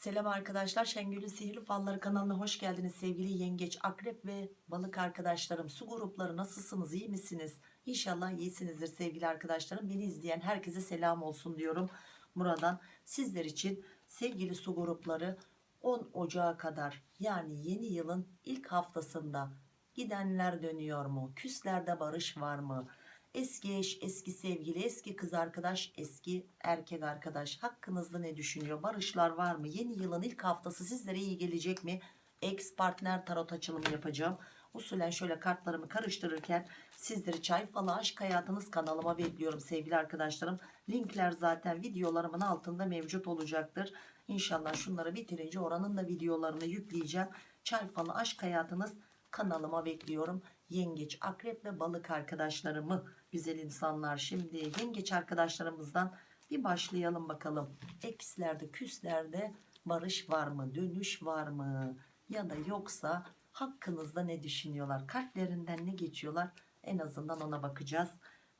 Selam arkadaşlar Şengül'ün Sihirli Falları kanalına hoş geldiniz sevgili yengeç akrep ve balık arkadaşlarım. Su grupları nasılsınız iyi misiniz? İnşallah iyisinizdir sevgili arkadaşlarım. Beni izleyen herkese selam olsun diyorum buradan sizler için sevgili su grupları 10 Ocağı kadar yani yeni yılın ilk haftasında gidenler dönüyor mu? Küslerde barış var mı Eski eş, eski sevgili, eski kız arkadaş, eski erkek arkadaş hakkınızda ne düşünüyor? Barışlar var mı? Yeni yılın ilk haftası sizlere iyi gelecek mi? Ex partner tarot açılımı yapacağım. Usulen şöyle kartlarımı karıştırırken sizleri çay falı aşk hayatınız kanalıma bekliyorum sevgili arkadaşlarım. Linkler zaten videolarımın altında mevcut olacaktır. İnşallah şunları bitirince oranın da videolarını yükleyeceğim. Çay falı aşk hayatınız kanalıma bekliyorum. Yengeç, akrep ve balık arkadaşlarımı güzel insanlar. Şimdi yengeç arkadaşlarımızdan bir başlayalım bakalım. Ekslerde, küslerde barış var mı? Dönüş var mı? Ya da yoksa hakkınızda ne düşünüyorlar? Kalplerinden ne geçiyorlar? En azından ona bakacağız.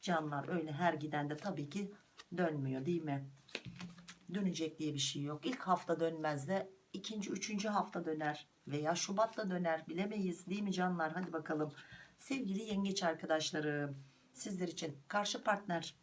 Canlar öyle her giden de tabii ki dönmüyor değil mi? Dönecek diye bir şey yok. İlk hafta dönmez de ikinci, üçüncü hafta döner veya Şubat'ta döner bilemeyiz değil mi canlar? Hadi bakalım. Sevgili yengeç arkadaşlarım sizler için. Karşı partner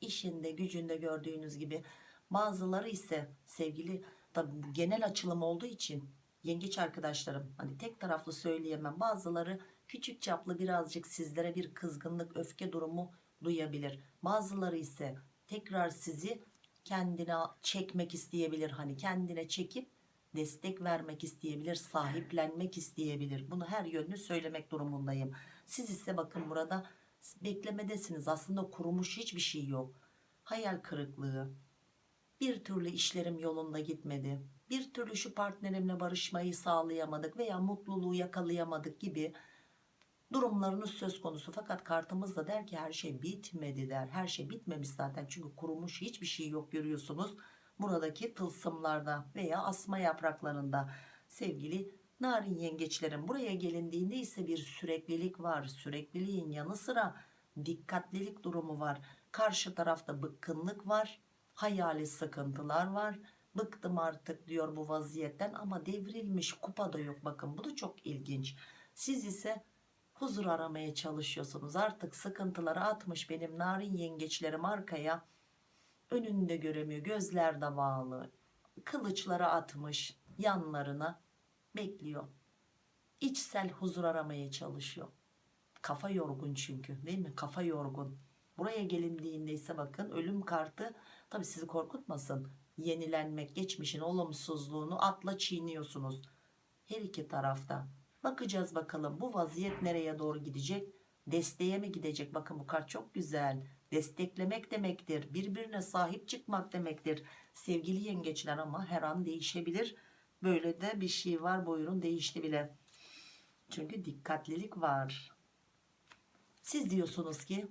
işinde gücünde gördüğünüz gibi. Bazıları ise sevgili tabi genel açılım olduğu için yengeç arkadaşlarım hani tek taraflı söyleyemem. Bazıları küçük çaplı birazcık sizlere bir kızgınlık öfke durumu duyabilir. Bazıları ise tekrar sizi kendine çekmek isteyebilir. Hani kendine çekip destek vermek isteyebilir sahiplenmek isteyebilir. Bunu her yönlü söylemek durumundayım. Siz ise bakın burada beklemedesiniz. Aslında kurumuş hiçbir şey yok. Hayal kırıklığı. Bir türlü işlerim yolunda gitmedi. Bir türlü şu partnerimle barışmayı sağlayamadık veya mutluluğu yakalayamadık gibi durumlarınız söz konusu. Fakat kartımız da der ki her şey bitmedi der. Her şey bitmemiş zaten. Çünkü kurumuş hiçbir şey yok görüyorsunuz. Buradaki tılsımlarda veya asma yapraklarında sevgili narin yengeçlerin buraya gelindiğinde ise bir süreklilik var sürekliliğin yanı sıra dikkatlilik durumu var. Karşı tarafta bıkkınlık var hayali sıkıntılar var. Bıktım artık diyor bu vaziyetten ama devrilmiş kupa da yok. Bakın bu da çok ilginç. Siz ise huzur aramaya çalışıyorsunuz. Artık sıkıntıları atmış benim narin yengeçlerim arkaya. Önünde göremiyor gözler de bağlı. Kılıçları atmış yanlarına bekliyor. İçsel huzur aramaya çalışıyor. Kafa yorgun çünkü değil mi? Kafa yorgun. Buraya gelindiğinde ise bakın ölüm kartı. Tabi sizi korkutmasın. Yenilenmek geçmişin olumsuzluğunu atla çiğniyorsunuz. Her iki tarafta. Bakacağız bakalım bu vaziyet nereye doğru gidecek? Desteğe mi gidecek? Bakın bu kart çok güzel. Desteklemek demektir birbirine sahip çıkmak demektir. Sevgili yengeçler ama her an değişebilir böyle de bir şey var. Buyurun değişti bile. Çünkü dikkatlilik var. Siz diyorsunuz ki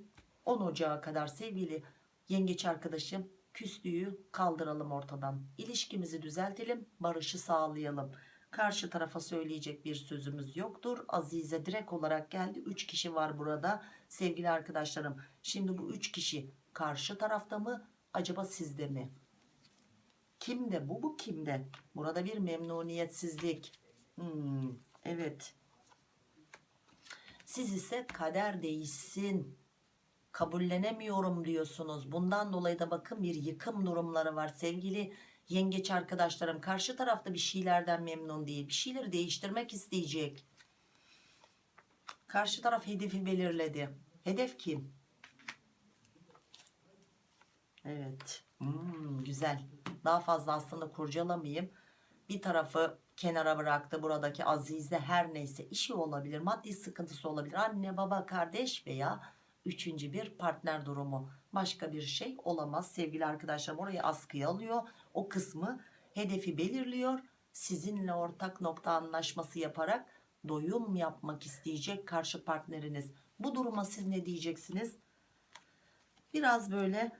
10 Ocağı kadar sevgili yengeç arkadaşım küslüğü kaldıralım ortadan. İlişkimizi düzeltelim barışı sağlayalım. Karşı tarafa söyleyecek bir sözümüz yoktur. Azize direkt olarak geldi. 3 kişi var burada sevgili arkadaşlarım. Şimdi bu 3 kişi karşı tarafta mı acaba sizde mi kimde bu? Bu kimde? Burada bir memnuniyetsizlik. Hmm, evet. Siz ise kader değişsin kabullenemiyorum diyorsunuz. Bundan dolayı da bakın bir yıkım durumları var. Sevgili yengeç arkadaşlarım karşı tarafta bir şeylerden memnun değil. Bir şeyleri değiştirmek isteyecek. Karşı taraf hedefi belirledi. Hedef kim? Evet hmm, güzel. Daha fazla aslında kurcalamayayım. Bir tarafı kenara bıraktı buradaki azize her neyse işi olabilir maddi sıkıntısı olabilir. Anne baba kardeş veya üçüncü bir partner durumu. Başka bir şey olamaz. Sevgili arkadaşlar orayı askıya alıyor. O kısmı hedefi belirliyor. Sizinle ortak nokta anlaşması yaparak doyum yapmak isteyecek karşı partneriniz. Bu duruma siz ne diyeceksiniz? Biraz böyle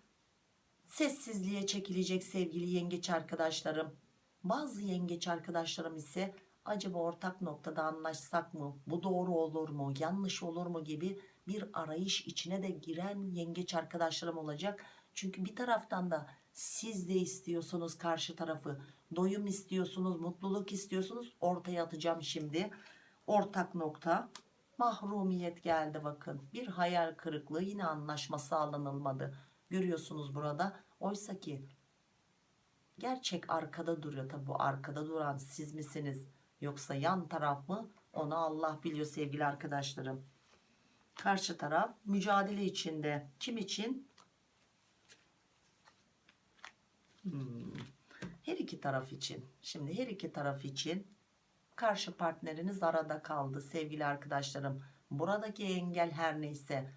sessizliğe çekilecek sevgili yengeç arkadaşlarım bazı yengeç arkadaşlarım ise acaba ortak noktada anlaşsak mı bu doğru olur mu yanlış olur mu gibi bir arayış içine de giren yengeç arkadaşlarım olacak çünkü bir taraftan da Siz de istiyorsunuz karşı tarafı. Doyum istiyorsunuz, mutluluk istiyorsunuz. Ortaya atacağım şimdi. Ortak nokta. Mahrumiyet geldi bakın. Bir hayal kırıklığı yine anlaşma sağlanılmadı. Görüyorsunuz burada. Oysa ki gerçek arkada duruyor. Tabi bu arkada duran siz misiniz? Yoksa yan taraf mı? Onu Allah biliyor sevgili arkadaşlarım. Karşı taraf mücadele içinde. Kim için? Hmm. Her iki taraf için. Şimdi her iki taraf için karşı partneriniz arada kaldı sevgili arkadaşlarım. Buradaki engel her neyse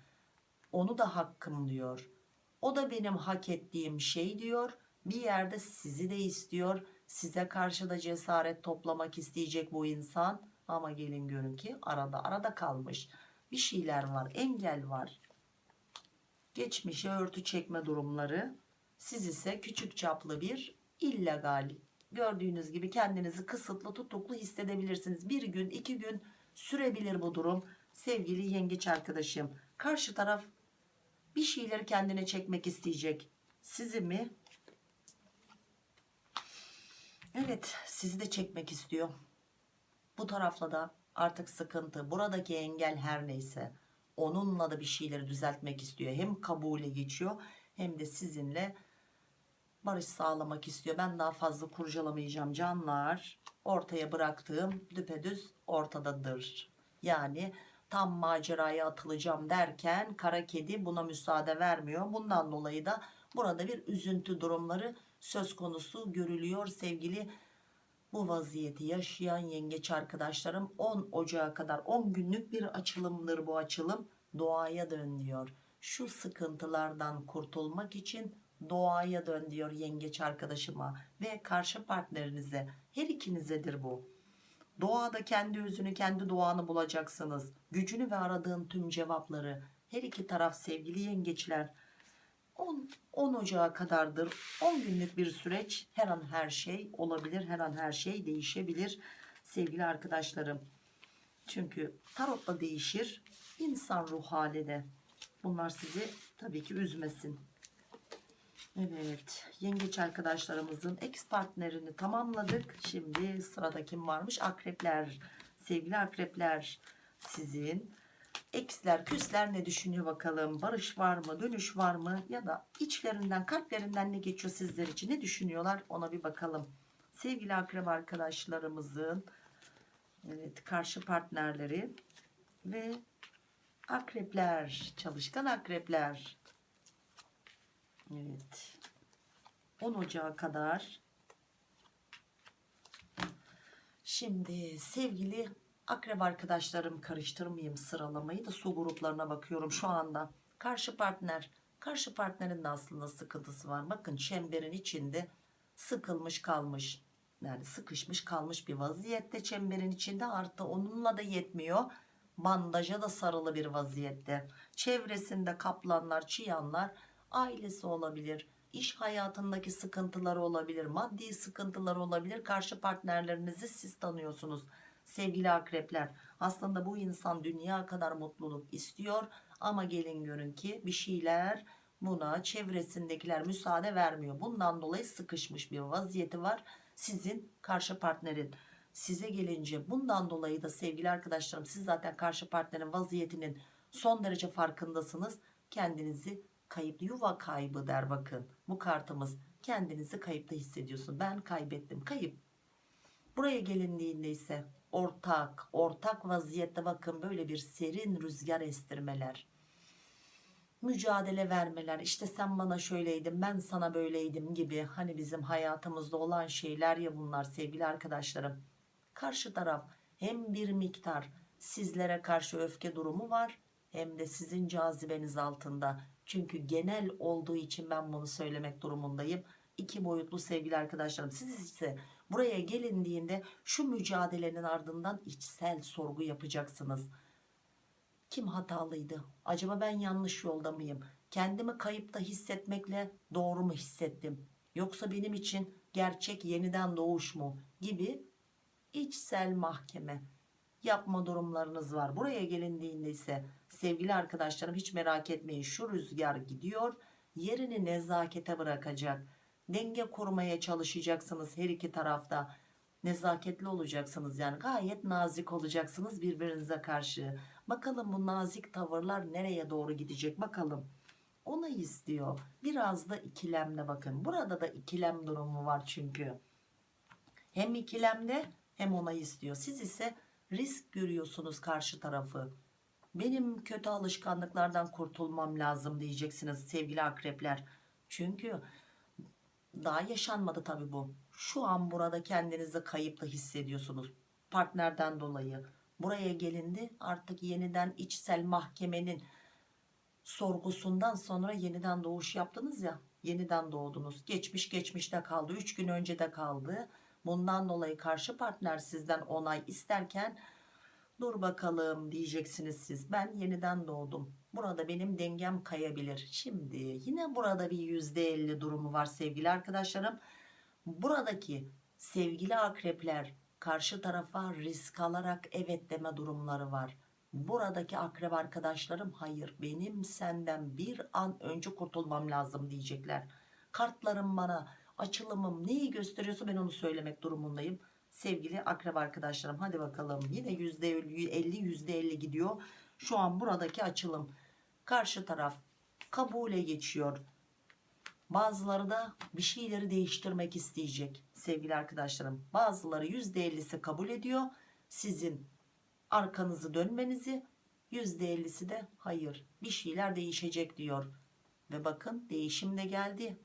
onu da hakkım diyor. O da benim hak ettiğim şey diyor. Bir yerde sizi de istiyor. Size karşı da cesaret toplamak isteyecek bu insan. Ama gelin görün ki arada arada kalmış. Bir şeyler var. Engel var. Geçmişe örtü çekme durumları. Siz ise küçük çaplı bir illegal gördüğünüz gibi kendinizi kısıtlı tutuklu hissedebilirsiniz. Bir gün iki gün sürebilir bu durum. Sevgili yengeç arkadaşım karşı taraf bir şeyleri kendine çekmek isteyecek. Sizi mi? Evet sizi de çekmek istiyor. Bu tarafla da artık sıkıntı. Buradaki engel her neyse onunla da bir şeyleri düzeltmek istiyor. Hem kabule geçiyor hem de sizinle barış sağlamak istiyor. Ben daha fazla kurcalamayacağım canlar. Ortaya bıraktığım düpedüz ortadadır. Yani tam maceraya atılacağım derken kara kedi buna müsaade vermiyor. Bundan dolayı da burada bir üzüntü durumları söz konusu görülüyor sevgili bu vaziyeti yaşayan yengeç arkadaşlarım 10 Ocağı kadar 10 günlük bir açılımdır bu açılım doğaya dön diyor. Şu sıkıntılardan kurtulmak için doğaya dön diyor yengeç arkadaşıma ve karşı partnerinize her ikinizedir bu. Doğada kendi özünü kendi doğanı bulacaksınız. Gücünü ve aradığın tüm cevapları her iki taraf sevgili yengeçler. 10, 10 Ocağı kadardır. 10 günlük bir süreç. Her an her şey olabilir her an her şey değişebilir sevgili arkadaşlarım. Çünkü tarotla değişir insan ruh hali de. Bunlar sizi tabii ki üzmesin Evet yengeç arkadaşlarımızın ex partnerini tamamladık şimdi sırada kim varmış akrepler sevgili akrepler sizin Eksler, küsler ne düşünüyor bakalım? Barış var mı? Dönüş var mı? Ya da içlerinden, kalplerinden ne geçiyor sizler için? Ne düşünüyorlar? Ona bir bakalım. Sevgili akrep arkadaşlarımızın evet, karşı partnerleri ve akrepler, çalışkan akrepler. Evet. 10 Ocağı kadar. Şimdi sevgili Akrep arkadaşlarım karıştırmayayım sıralamayı da su gruplarına bakıyorum şu anda. Karşı partner, karşı partnerin de aslında sıkıntısı var. Bakın çemberin içinde sıkılmış kalmış. Yani sıkışmış kalmış bir vaziyette çemberin içinde artı onunla da yetmiyor. Bandaja da sarılı bir vaziyette. Çevresinde kaplanlar, çıyanlar ailesi olabilir. iş hayatındaki sıkıntıları olabilir. Maddi sıkıntıları olabilir. Karşı partnerlerinizi siz tanıyorsunuz sevgili akrepler aslında bu insan dünya kadar mutluluk istiyor ama gelin görün ki bir şeyler buna çevresindekiler müsaade vermiyor bundan dolayı sıkışmış bir vaziyeti var sizin karşı partnerin size gelince bundan dolayı da sevgili arkadaşlarım siz zaten karşı partnerin vaziyetinin son derece farkındasınız kendinizi kayıp yuva kaybı der bakın. Bu kartımız kendinizi kayıpta hissediyorsun. Ben kaybettim. Kayıp. Buraya gelindiğinde ise ortak ortak vaziyette bakın böyle bir serin rüzgar estirmeler mücadele vermeler. İşte sen bana şöyleydin ben sana böyleydim gibi hani bizim hayatımızda olan şeyler ya bunlar sevgili arkadaşlarım. Karşı taraf hem bir miktar sizlere karşı öfke durumu var hem de sizin cazibeniz altında çünkü genel olduğu için ben bunu söylemek durumundayım. İki boyutlu sevgili arkadaşlarım siz ise buraya gelindiğinde şu mücadelenin ardından içsel sorgu yapacaksınız. Kim hatalıydı? Acaba ben yanlış yolda mıyım? Kendimi kayıpta hissetmekle doğru mu hissettim? Yoksa benim için gerçek yeniden doğuş mu? Gibi içsel mahkeme yapma durumlarınız var buraya gelindiğinde ise sevgili arkadaşlarım hiç merak etmeyin şu rüzgar gidiyor yerini nezakete bırakacak Denge kurmaya çalışacaksınız her iki tarafta. Nezaketli olacaksınız yani gayet nazik olacaksınız birbirinize karşı. Bakalım bu nazik tavırlar nereye doğru gidecek bakalım. Onu istiyor. Biraz da ikilemde bakın. Burada da ikilem durumu var çünkü. Hem ikilemde hem ona istiyor. Siz ise risk görüyorsunuz karşı tarafı. Benim kötü alışkanlıklardan kurtulmam lazım diyeceksiniz sevgili akrepler. Çünkü daha yaşanmadı tabi bu. Şu an burada kendinizi kayıplı hissediyorsunuz. Partnerden dolayı. Buraya gelindi artık yeniden içsel mahkemenin sorgusundan sonra yeniden doğuş yaptınız ya. Yeniden doğdunuz. Geçmiş geçmişte kaldı. 3 gün önce de kaldı. Bundan dolayı karşı partner sizden onay isterken dur bakalım diyeceksiniz siz. Ben yeniden doğdum. Burada benim dengem kayabilir. Şimdi yine burada bir %50 durumu var sevgili arkadaşlarım. Buradaki sevgili akrepler karşı tarafa risk alarak evet deme durumları var. Buradaki akrep arkadaşlarım hayır benim senden bir an önce kurtulmam lazım diyecekler. Kartlarım bana açılımım neyi gösteriyorsa ben onu söylemek durumundayım. Sevgili akrep arkadaşlarım hadi bakalım yine %50 %50 gidiyor. Şu an buradaki açılım karşı taraf kabule geçiyor. Bazıları da bir şeyleri değiştirmek isteyecek sevgili arkadaşlarım. Bazıları %50'si kabul ediyor. Sizin arkanızı dönmenizi %50'si de hayır bir şeyler değişecek diyor. Ve bakın değişim de geldi.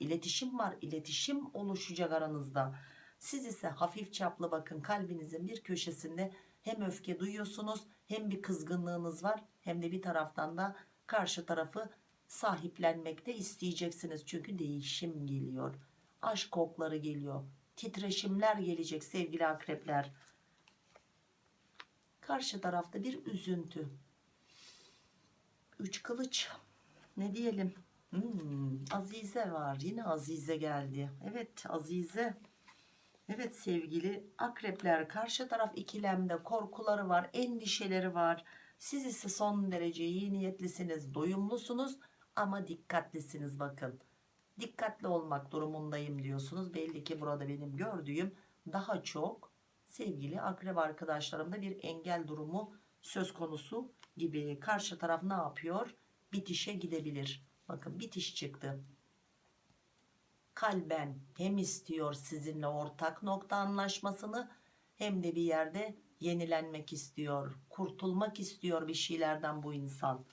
İletişim var. iletişim oluşacak aranızda. Siz ise hafif çaplı bakın kalbinizin bir köşesinde hem öfke duyuyorsunuz hem bir kızgınlığınız var hem de bir taraftan da karşı tarafı sahiplenmekte isteyeceksiniz. Çünkü değişim geliyor. Aşk kokları geliyor. Titreşimler gelecek sevgili akrepler. Karşı tarafta bir üzüntü. Üç kılıç. Ne diyelim? Hmm, Azize var. Yine Azize geldi. Evet Azize. Evet sevgili akrepler karşı taraf ikilemde korkuları var, endişeleri var. Siz ise son derece iyi niyetlisiniz, doyumlusunuz ama dikkatlisiniz bakın. Dikkatli olmak durumundayım diyorsunuz. Belli ki burada benim gördüğüm daha çok sevgili akrep arkadaşlarımda bir engel durumu söz konusu gibi. Karşı taraf ne yapıyor? Bitişe gidebilir. Bakın bitiş çıktı kalben hem istiyor sizinle ortak nokta anlaşmasını hem de bir yerde yenilenmek istiyor. Kurtulmak istiyor bir şeylerden bu insan.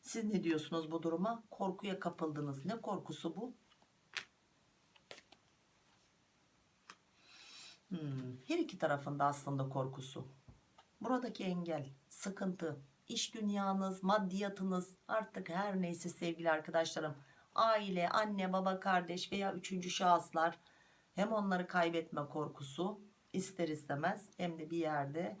Siz ne diyorsunuz bu duruma? Korkuya kapıldınız. Ne korkusu bu? Hmm, her iki tarafında aslında korkusu. Buradaki engel, sıkıntı, iş dünyanız, maddiyatınız artık her neyse sevgili arkadaşlarım aile, anne, baba, kardeş veya üçüncü şahıslar hem onları kaybetme korkusu ister istemez hem de bir yerde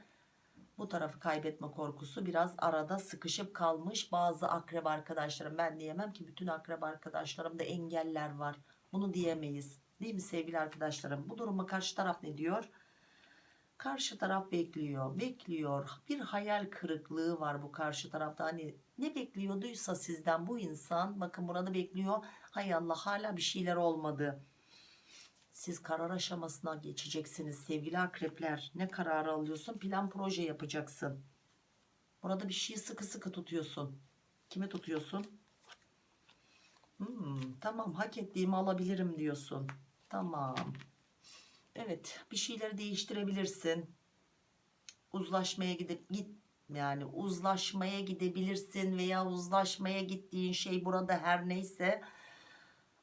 bu tarafı kaybetme korkusu biraz arada sıkışıp kalmış. Bazı akrep arkadaşlarım ben diyemem ki bütün akrep arkadaşlarımda engeller var. Bunu diyemeyiz. Değil mi sevgili arkadaşlarım? Bu duruma karşı taraf ne diyor karşı taraf bekliyor bekliyor. Bir hayal kırıklığı var bu karşı tarafta. Hani ne bekliyorduysa sizden bu insan bakın burada bekliyor. Hay Allah hala bir şeyler olmadı. Siz karar aşamasına geçeceksiniz sevgili akrepler. Ne kararı alıyorsun? Plan proje yapacaksın. Burada bir şeyi sıkı sıkı tutuyorsun. Kimi tutuyorsun? Hmm, tamam hak ettiğimi alabilirim diyorsun. Tamam Evet bir şeyleri değiştirebilirsin. Uzlaşmaya gidip git yani uzlaşmaya gidebilirsin veya uzlaşmaya gittiğin şey burada her neyse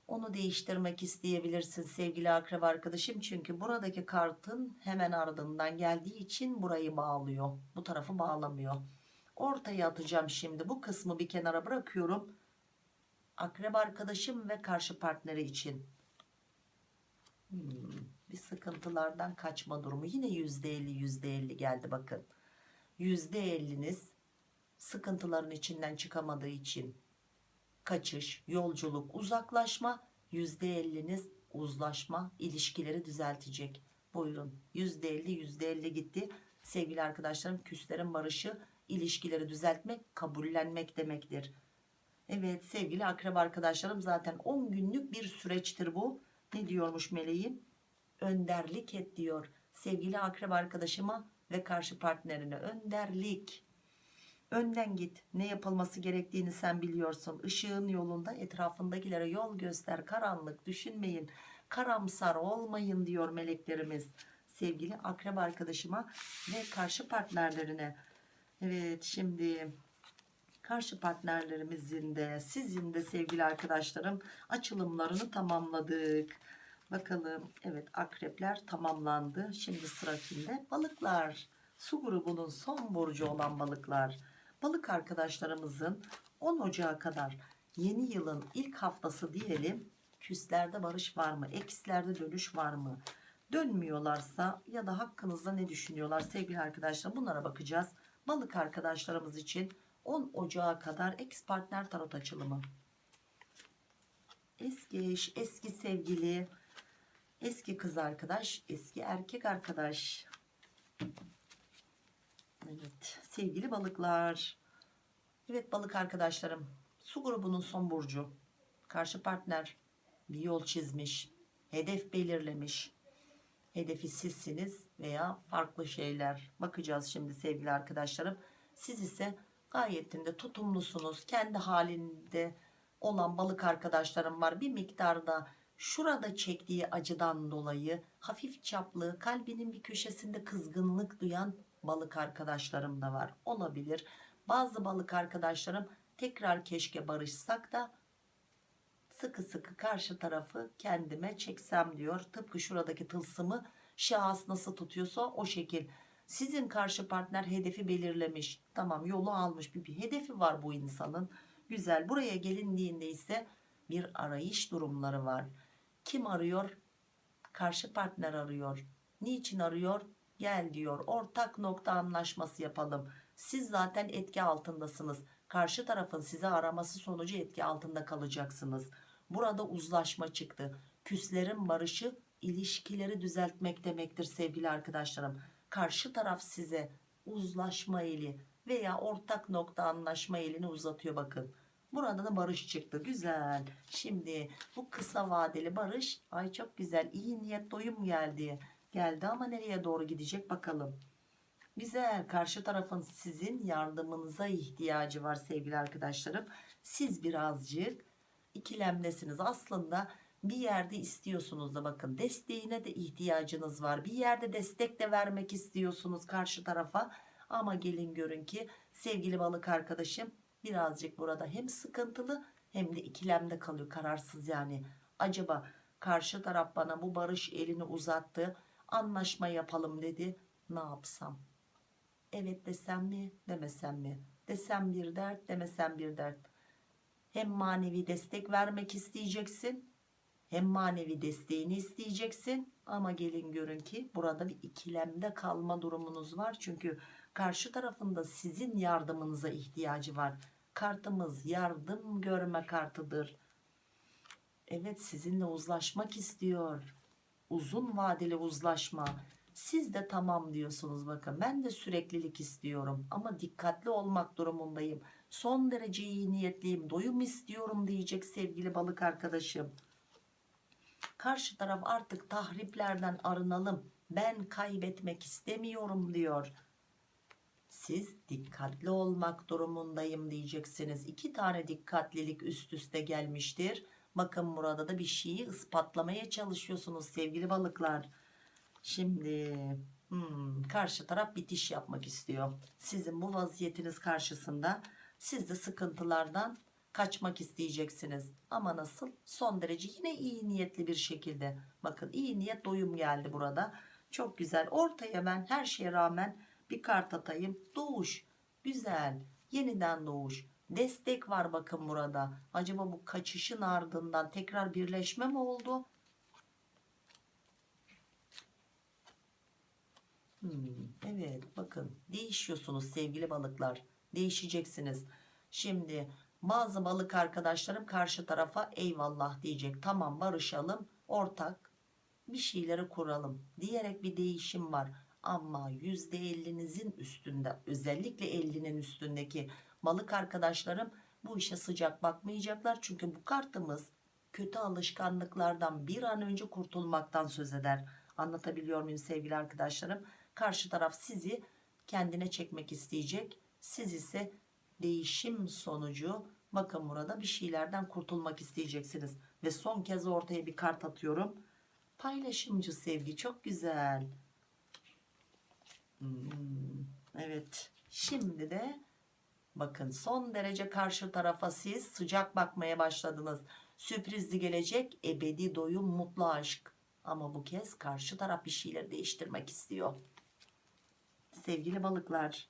onu değiştirmek isteyebilirsin sevgili akrep arkadaşım. Çünkü buradaki kartın hemen ardından geldiği için burayı bağlıyor. Bu tarafı bağlamıyor. Ortaya atacağım şimdi bu kısmı bir kenara bırakıyorum. Akrep arkadaşım ve karşı partneri için. Hmm bir sıkıntılardan kaçma durumu. Yine yüzde elli yüzde elli geldi bakın. Yüzde elliniz sıkıntıların içinden çıkamadığı için kaçış yolculuk uzaklaşma yüzde elliniz uzlaşma ilişkileri düzeltecek. Buyurun. Yüzde elli yüzde elli gitti. Sevgili arkadaşlarım küslerin barışı ilişkileri düzeltmek kabullenmek demektir. Evet sevgili akrep arkadaşlarım zaten 10 günlük bir süreçtir bu. Ne diyormuş meleğim? Önderlik et diyor. Sevgili akrep arkadaşıma ve karşı partnerine önderlik. Önden git. Ne yapılması gerektiğini sen biliyorsun. Işığın yolunda etrafındakilere yol göster. Karanlık düşünmeyin. Karamsar olmayın diyor meleklerimiz. Sevgili akrep arkadaşıma ve karşı partnerlerine. Evet şimdi karşı partnerlerimizin de sizin de sevgili arkadaşlarım açılımlarını tamamladık. Bakalım evet akrepler tamamlandı. Şimdi sıra kimde? Balıklar. Su grubunun son burcu olan balıklar. Balık arkadaşlarımızın 10 Ocağı kadar yeni yılın ilk haftası diyelim. Küslerde barış var mı? Ekslerde dönüş var mı? Dönmüyorlarsa ya da hakkınızda ne düşünüyorlar sevgili arkadaşlar bunlara bakacağız. Balık arkadaşlarımız için 10 Ocağı kadar ex partner tarot açılımı. Eski eş, eski sevgili, eski kız arkadaş, eski erkek arkadaş. Evet sevgili balıklar. Evet balık arkadaşlarım. Su grubunun son burcu. Karşı partner bir yol çizmiş. Hedef belirlemiş. Hedefi sizsiniz veya farklı şeyler. Bakacağız şimdi sevgili arkadaşlarım. Siz ise gayetinde tutumlusunuz. Kendi halinde olan balık arkadaşlarım var. Bir miktarda şurada çektiği acıdan dolayı hafif çaplı kalbinin bir köşesinde kızgınlık duyan balık arkadaşlarım da var. Olabilir. Bazı balık arkadaşlarım tekrar keşke barışsak da sıkı sıkı karşı tarafı kendime çeksem diyor. Tıpkı şuradaki tılsımı şahıs nasıl tutuyorsa o şekil. Sizin karşı partner hedefi belirlemiş. Tamam yolu almış bir, bir hedefi var bu insanın. Güzel. Buraya gelindiğinde ise bir arayış durumları var. Kim arıyor? Karşı partner arıyor. Niçin arıyor? Gel diyor. Ortak nokta anlaşması yapalım. Siz zaten etki altındasınız. Karşı tarafın sizi araması sonucu etki altında kalacaksınız. Burada uzlaşma çıktı. Küslerin barışı ilişkileri düzeltmek demektir sevgili arkadaşlarım. Karşı taraf size uzlaşma eli veya ortak nokta anlaşma elini uzatıyor bakın. Burada da barış çıktı. Güzel. Şimdi bu kısa vadeli barış ay çok güzel. iyi niyet doyum geldi. Geldi ama nereye doğru gidecek bakalım. Güzel. Karşı tarafın sizin yardımınıza ihtiyacı var sevgili arkadaşlarım. Siz birazcık ikilemdesiniz. Aslında bir yerde istiyorsunuz da bakın desteğine de ihtiyacınız var. Bir yerde destek de vermek istiyorsunuz karşı tarafa. Ama gelin görün ki sevgili balık arkadaşım birazcık burada hem sıkıntılı hem de ikilemde kalıyor kararsız yani. Acaba karşı taraf bana bu barış elini uzattı anlaşma yapalım dedi ne yapsam? Evet desem mi demesem mi? Desem bir dert demesem bir dert. Hem manevi destek vermek isteyeceksin hem manevi desteğini isteyeceksin ama gelin görün ki burada bir ikilemde kalma durumunuz var çünkü karşı tarafında sizin yardımınıza ihtiyacı var kartımız yardım görme kartıdır. Evet sizinle uzlaşmak istiyor. Uzun vadeli uzlaşma. Siz de tamam diyorsunuz bakın. Ben de süreklilik istiyorum ama dikkatli olmak durumundayım. Son derece iyi niyetliyim. Doyum istiyorum diyecek sevgili balık arkadaşım. Karşı taraf artık tahriplerden arınalım. Ben kaybetmek istemiyorum diyor siz dikkatli olmak durumundayım diyeceksiniz. İki tane dikkatlilik üst üste gelmiştir. Bakın burada da bir şeyi ispatlamaya çalışıyorsunuz sevgili balıklar. Şimdi hmm, karşı taraf bitiş yapmak istiyor. Sizin bu vaziyetiniz karşısında siz de sıkıntılardan kaçmak isteyeceksiniz. Ama nasıl? Son derece yine iyi niyetli bir şekilde. Bakın iyi niyet doyum geldi burada. Çok güzel. Ortaya ben her şeye rağmen bir kart atayım. Doğuş güzel. Yeniden doğuş. Destek var bakın burada. Acaba bu kaçışın ardından tekrar birleşme mi oldu? Hmm, evet bakın. Değişiyorsunuz sevgili balıklar. Değişeceksiniz. Şimdi bazı balık arkadaşlarım karşı tarafa eyvallah diyecek. Tamam barışalım ortak bir şeyleri kuralım diyerek bir değişim var ama %50'nizin üstünde özellikle 50'nin üstündeki balık arkadaşlarım bu işe sıcak bakmayacaklar. Çünkü bu kartımız kötü alışkanlıklardan bir an önce kurtulmaktan söz eder. Anlatabiliyor muyum sevgili arkadaşlarım? Karşı taraf sizi kendine çekmek isteyecek. Siz ise değişim sonucu bakın burada bir şeylerden kurtulmak isteyeceksiniz. Ve son kez ortaya bir kart atıyorum. Paylaşımcı sevgi çok güzel. Hmm, evet. Şimdi de bakın son derece karşı tarafa siz sıcak bakmaya başladınız. Sürprizli gelecek ebedi doyum mutlu aşk. Ama bu kez karşı taraf bir şeyleri değiştirmek istiyor. Sevgili balıklar.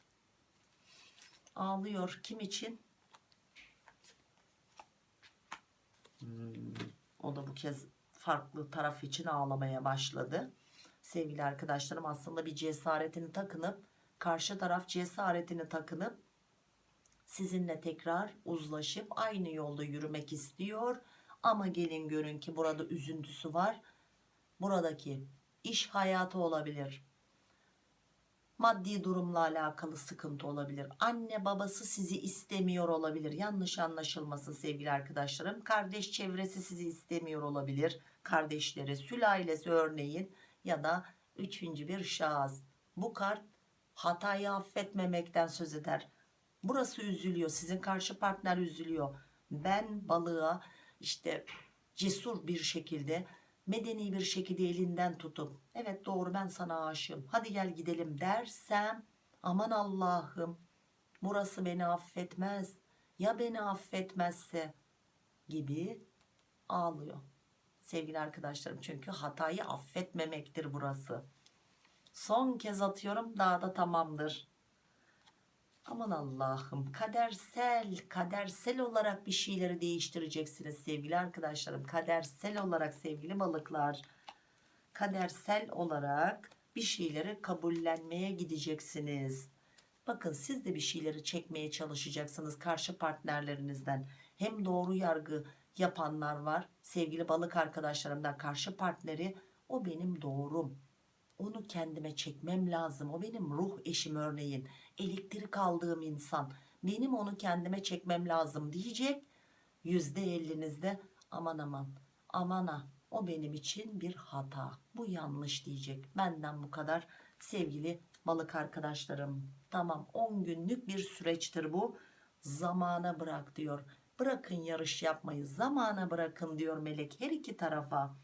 Ağlıyor. Kim için? Hmm, o da bu kez farklı taraf için ağlamaya başladı. Sevgili arkadaşlarım aslında bir cesaretini takınıp karşı taraf cesaretini takınıp sizinle tekrar uzlaşıp aynı yolda yürümek istiyor. Ama gelin görün ki burada üzüntüsü var. Buradaki iş hayatı olabilir. Maddi durumla alakalı sıkıntı olabilir. Anne babası sizi istemiyor olabilir. Yanlış anlaşılmasın sevgili arkadaşlarım. Kardeş çevresi sizi istemiyor olabilir. Kardeşleri, sülalesi örneğin ya da üçüncü bir şahıs. Bu kart hatayı affetmemekten söz eder. Burası üzülüyor. Sizin karşı partner üzülüyor. Ben balığa işte cesur bir şekilde medeni bir şekilde elinden tutup evet doğru ben sana aşığım hadi gel gidelim dersem aman Allah'ım burası beni affetmez ya beni affetmezse gibi ağlıyor sevgili arkadaşlarım. Çünkü hatayı affetmemektir burası. Son kez atıyorum daha da tamamdır. Aman Allah'ım kadersel kadersel olarak bir şeyleri değiştireceksiniz sevgili arkadaşlarım. Kadersel olarak sevgili balıklar kadersel olarak bir şeyleri kabullenmeye gideceksiniz. Bakın siz de bir şeyleri çekmeye çalışacaksınız karşı partnerlerinizden. Hem doğru yargı yapanlar var. Sevgili balık arkadaşlarımdan karşı partneri o benim doğrum. Onu kendime çekmem lazım. O benim ruh eşim örneğin. Elektrik aldığım insan. Benim onu kendime çekmem lazım. diyecek. Yüzde ellinizde aman aman. Aman ha o benim için bir hata. Bu yanlış. diyecek. Benden bu kadar. Sevgili balık arkadaşlarım tamam 10 günlük bir süreçtir bu. Zamana bırak diyor bırakın yarış yapmayı zamana bırakın diyor melek her iki tarafa.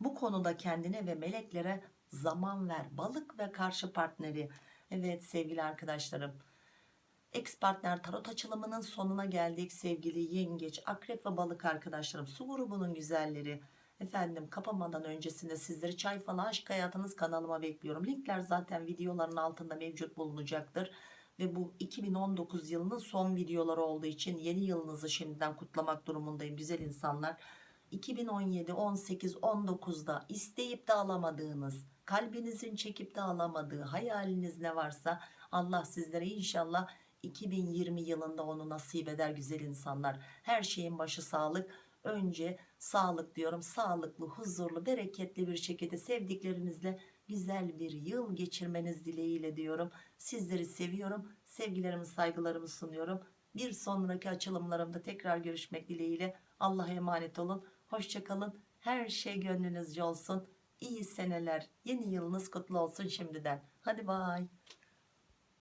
Bu konuda kendine ve meleklere zaman ver balık ve karşı partneri. Evet sevgili arkadaşlarım ex partner tarot açılımının sonuna geldik sevgili yengeç akrep ve balık arkadaşlarım. Su grubunun güzelleri. Efendim kapamadan öncesinde sizleri çay falan aşk hayatınız kanalıma bekliyorum. Linkler zaten videoların altında mevcut bulunacaktır ve bu 2019 yılının son videoları olduğu için yeni yılınızı şimdiden kutlamak durumundayım güzel insanlar. 2017 18 19'da isteyip de alamadığınız kalbinizin çekip de alamadığı hayaliniz ne varsa Allah sizlere inşallah 2020 yılında onu nasip eder güzel insanlar. Her şeyin başı sağlık. Önce sağlık diyorum. Sağlıklı huzurlu bereketli bir şekilde sevdiklerinizle güzel bir yıl geçirmeniz dileğiyle diyorum. Sizleri seviyorum sevgilerimi saygılarımı sunuyorum. Bir sonraki açılımlarımda tekrar görüşmek dileğiyle Allah'a emanet olun. Hoşçakalın her şey gönlünüzce olsun. İyi seneler yeni yılınız kutlu olsun şimdiden. Hadi bay